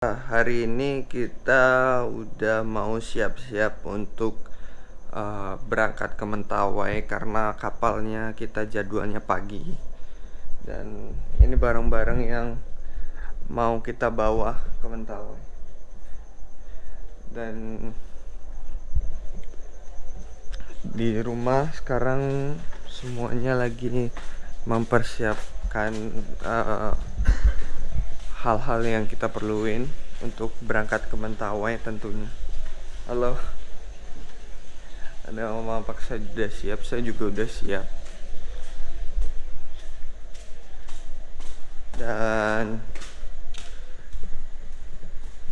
Nah, hari ini kita udah mau siap-siap untuk uh, berangkat ke Mentawai karena kapalnya kita jadwalnya pagi. Dan ini barang-barang yang mau kita bawa ke Mentawai. Dan di rumah sekarang semuanya lagi mempersiapkan uh, hal-hal yang kita perluin untuk berangkat ke Mentawai tentunya. Halo. Ada mama paksa sudah siap saya juga udah siap. Dan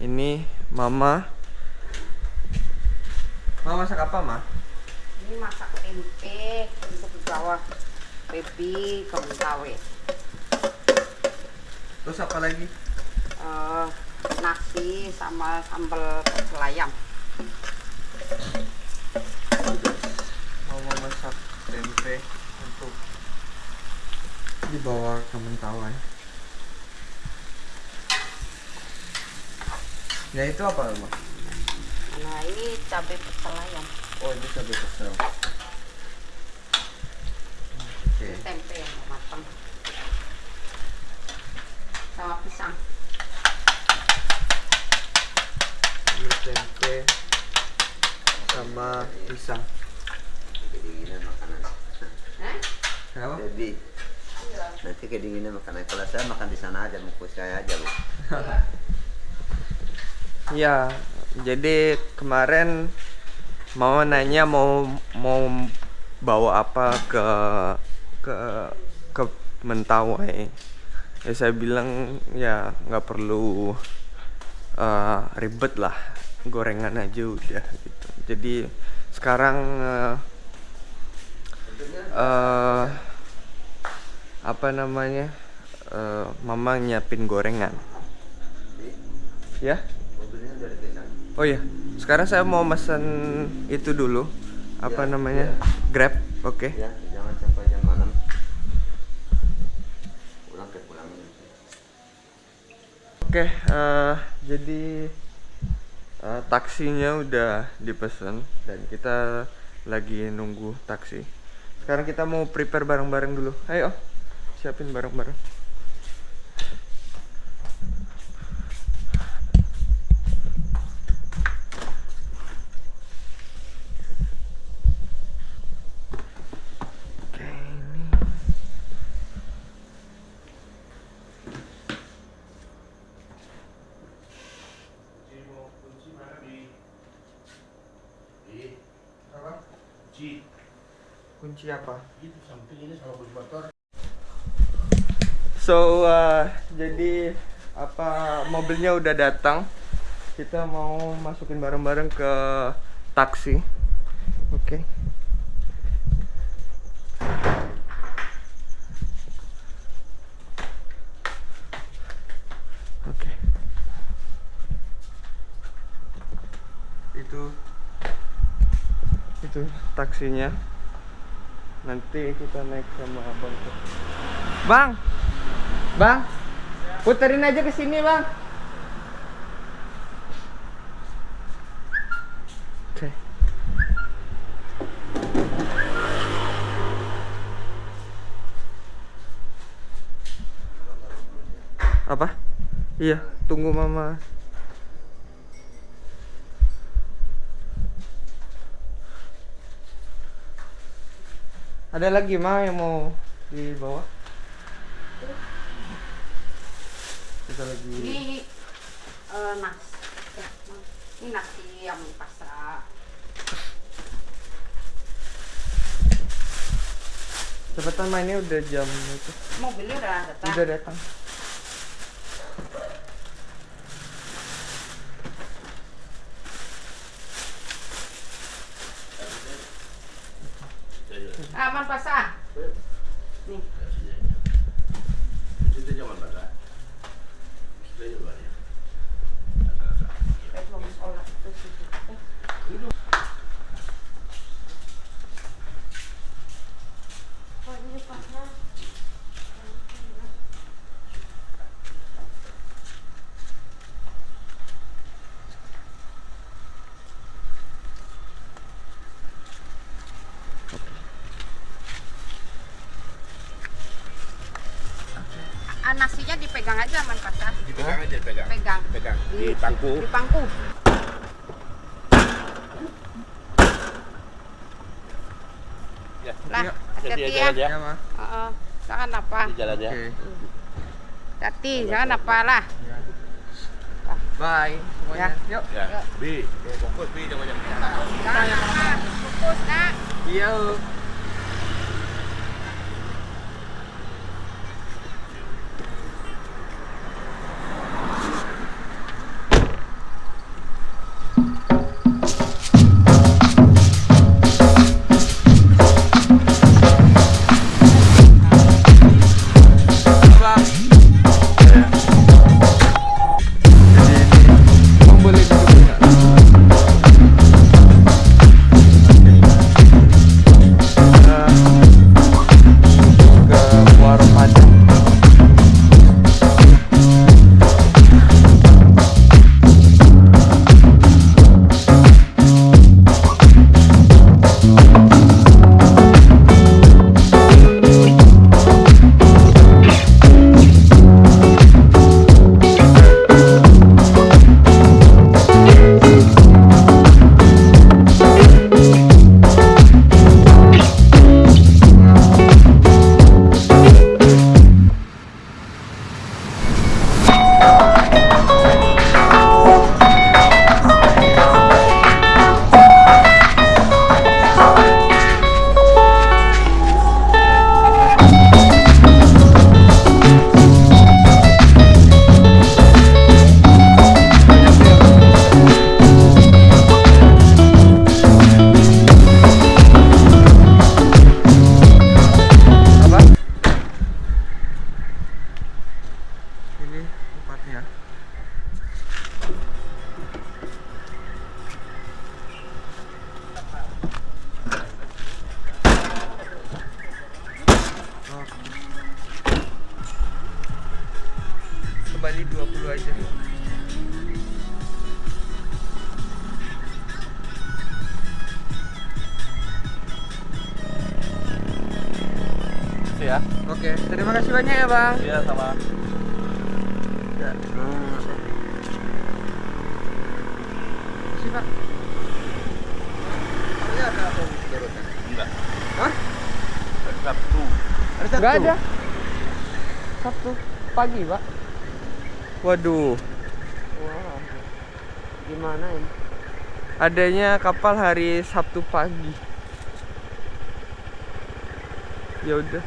ini mama. Mama masak apa ma? ini masak tempe untuk bawa baby ke Mentawai Terus apa lagi? Uh, nasi sama sambal ayam. Mau memasak tempe untuk dibawa ke Mentawai. Ya itu apa, Ma? Nah, ini cabai pecel ayam. Oh, ini cabai pecel. Oke. Okay. Tempe yang matang sama pisang ini tempe sama pisang kedinginan makanan. Eh? kenapa? jadi nanti kedinginan makanan. Kalau saya makan di sana aja mau saya aja bu. Iya, jadi kemarin mau nanya mau mau bawa apa ke ke ke Mentawai. Ya saya bilang ya nggak perlu uh, ribet lah gorengan aja udah gitu. Jadi sekarang uh, uh, apa namanya uh, mama nyiapin gorengan. Ya? Oh ya sekarang saya mau pesan itu dulu. Apa ya, namanya? ya. grab oke. Okay. ya jangan sampai jam malam. Oke, okay, uh, jadi uh, taksinya udah dipesan dan kita lagi nunggu taksi. Sekarang kita mau prepare barang-barang dulu. Ayo, siapin barang-barang. kunci kunci apa? So uh, jadi apa mobilnya udah datang. Kita mau masukin bareng-bareng ke taksi. Oke. Okay. oke. Okay. itu. Itu taksinya nanti kita naik sama abang bang! Bang! Puterin aja ke sini bang. Oke. Apa? Iya tunggu mama Ada lagi mah yang mau dibawa? Kita lagi. Ini uh, nas. Ya, ini nasi yang pasrah. Cepetan mainnya udah jam itu. Mobilnya udah datang. Udah datang. Aman pasah. Nih. Itu jangan basah. Itu jangan Pegang pegang. pegang Pegang di pangku. di pangku Ya. lah Yuk, hati-hati ya aja Ya, Ma. Heeh. jangan apa Di jalan ya. Oke. hati jangan apa lah Bye semuanya. Yuk. Ya. Bi, fokus bi jangan jangan. fokus nak Iya. Ya. Oke, terima kasih banyak ya, Bang. Iya sama. Ya. Sih, Pak. Ini ada apa berurutan? Enggak. Hah? Hari Sabtu. Ada Enggak ada. Sabtu pagi, Pak. Waduh, Wah. gimana ini adanya kapal hari Sabtu pagi. Ya udah.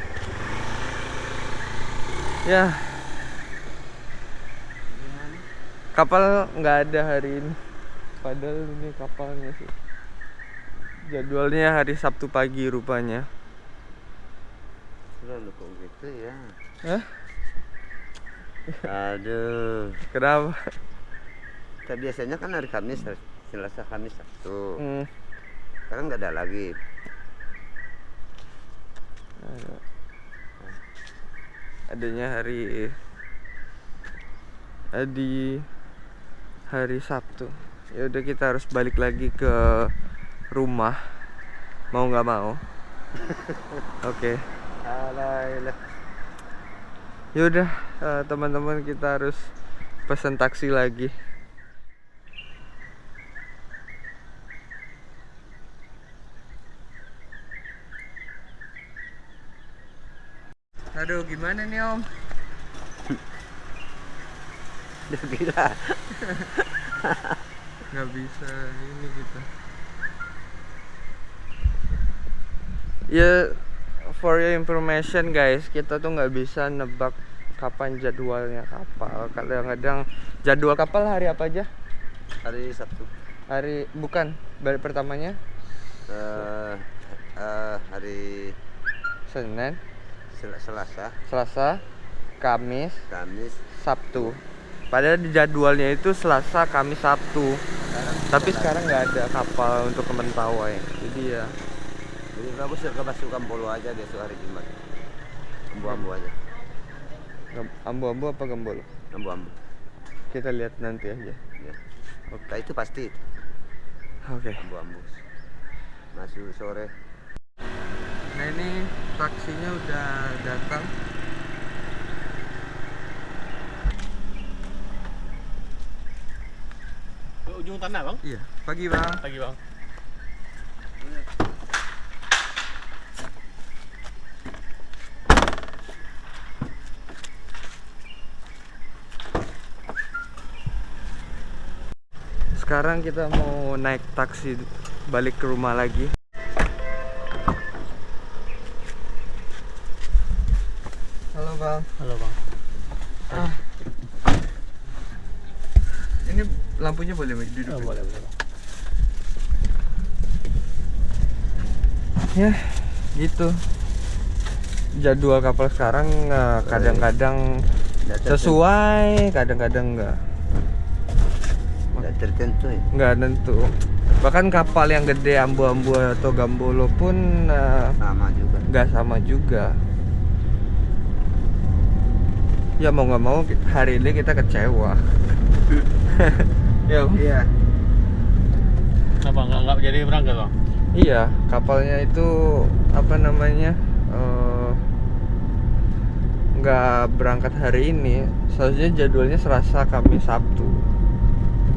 Ya. Kapal nggak ada hari ini. Padahal ini kapalnya sih. Jadwalnya hari Sabtu pagi rupanya. Selalu kok gitu ya. Hah? Aduh. Kenapa? Kan biasanya kan hari Kamis, hari Selasa, Kamis, Sabtu. Hmm. Sekarang nggak ada lagi. Ada. Adanya hari di hari Sabtu. Ya udah kita harus balik lagi ke rumah. Mau nggak mau. Oke. Alah, Ya udah eh, teman-teman kita harus pesan taksi lagi. Aduh, gimana nih Om? Udah gila. nggak bisa ini kita ya for your information guys kita tuh nggak bisa nebak kapan jadwalnya kapal kadang-kadang jadwal kapal hari apa aja Hari Sabtu. hari bukan balik pertamanya Eh, eh, hari Senin Sel- Selasa, Selasa Kamis Kamis. Sabtu padahal di jadwalnya itu Selasa Kamis Sabtu Sekarang tapi sekarang nggak ada kapal untuk ke Mentawai jadi ya Jadi bagus ya ke Basukan Polo aja besok hari Jumat. Ambu-ambu aja. Gem- ambu-ambu apa gembol Ambu-ambu. kita lihat nanti aja Ya. Nah, itu pasti oke ambu-ambu. Masuk sore. Nah ini taksinya udah datang ujung tanah bang. Iya, pagi bang. Pagi bang. Sekarang kita mau naik taksi balik ke rumah lagi. Bang, Halo bang. ini lampunya boleh duduk? Oh, boleh boleh. Bang. Ya, gitu. Jadwal kapal sekarang eh, kadang-kadang tertentu- sesuai, kadang-kadang enggak. nggak tertentu ya. Enggak tentu. Bahkan kapal yang gede ambu-ambu atau gambolo pun eh, Sama juga. nggak sama juga. Ya mau nggak mau hari ini kita kecewa. ya, Iya. Kenapa nggak nggak jadi berangkat bang? iya kapalnya itu apa namanya eh, nggak berangkat hari ini. Seharusnya jadwalnya Selasa, Kamis, Sabtu.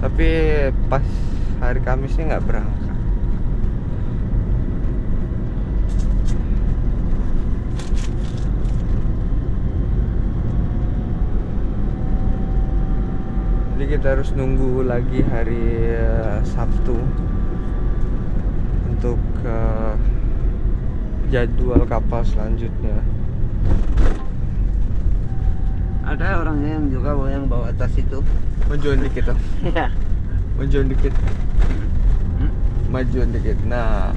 Tapi pas hari Kamisnya nggak berangkat. Jadi kita harus nunggu lagi hari eh, Sabtu untuk eh, jadwal kapal selanjutnya. Ada orang yang juga yang bawa tas itu. Majuan dikit dong. Iya. Majuan dikit. Hmm? Majuan dikit. Nah,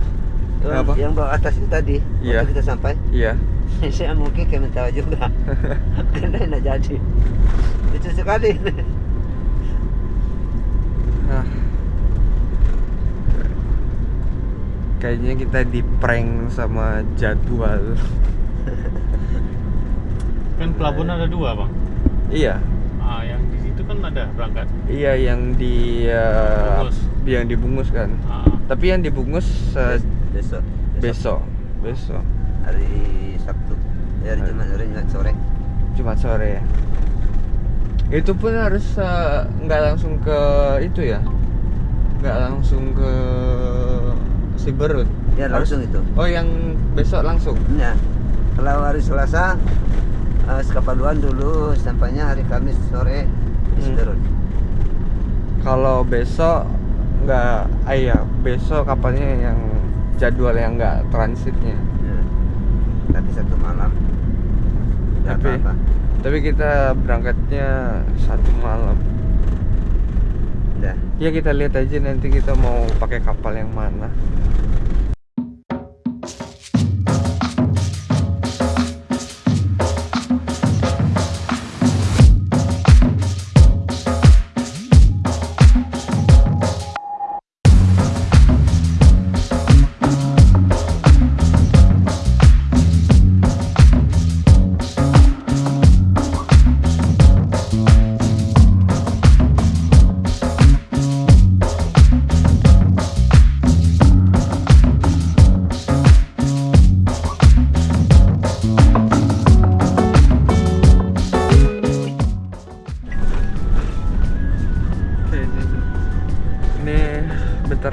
Yang, Apa? yang bawa atas itu tadi. Iya. Waktu kita sampai. iya. saya mungkin kayak tahu juga. Karena tidak jadi. Lucu sekali. Nah. Kayaknya kita di prank sama jadwal. Kan pelabuhan ada dua bang. iya. Ah yang di situ kan ada berangkat. Iya yang di eh, Bungus. yang dibungkus kan. Ah, Tapi yang dibungkus eh, besok. besok. Besok. Hari Sabtu. Ya, hari Jumat, hari Jumat sore. Jumat sore ya. Itu pun harus eh, nggak langsung ke itu ya. Nggak langsung ke Siberut. Ya langsung itu. Oh yang besok langsung. Ya. Kalau hari Selasa uh, Sekapaluan dulu sampainya hari Kamis sore di Hmm. Kalau besok nggak, ah iya besok kapalnya yang jadwal yang nggak transitnya. Ya. Tapi satu malam. Tapi apa-apa. Tapi kita berangkatnya satu malam. Ya kita lihat aja nanti kita mau pakai kapal yang mana.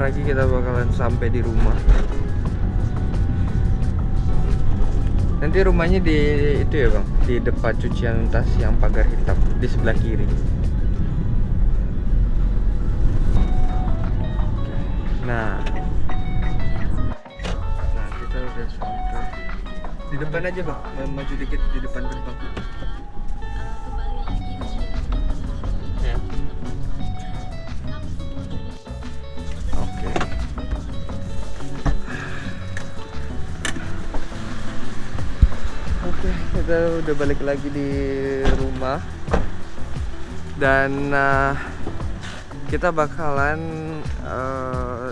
Lagi kita bakalan sampai di rumah. Nanti rumahnya di itu ya bang, di depan cucian tas yang pagar hitam di sebelah kiri. Nah, nah kita udah sampai di depan aja bang, maju dikit di depan gerbang. Udah balik lagi di rumah dan eh, kita bakalan eh,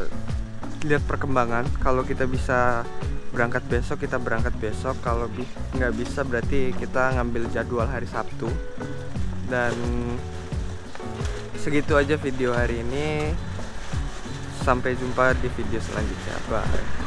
lihat perkembangan. Kalau kita bisa berangkat besok, kita berangkat besok. Kalau bi- nggak bisa, berarti kita ngambil jadwal hari Sabtu. Dan segitu aja video hari ini. Sampai jumpa di video selanjutnya. Bye.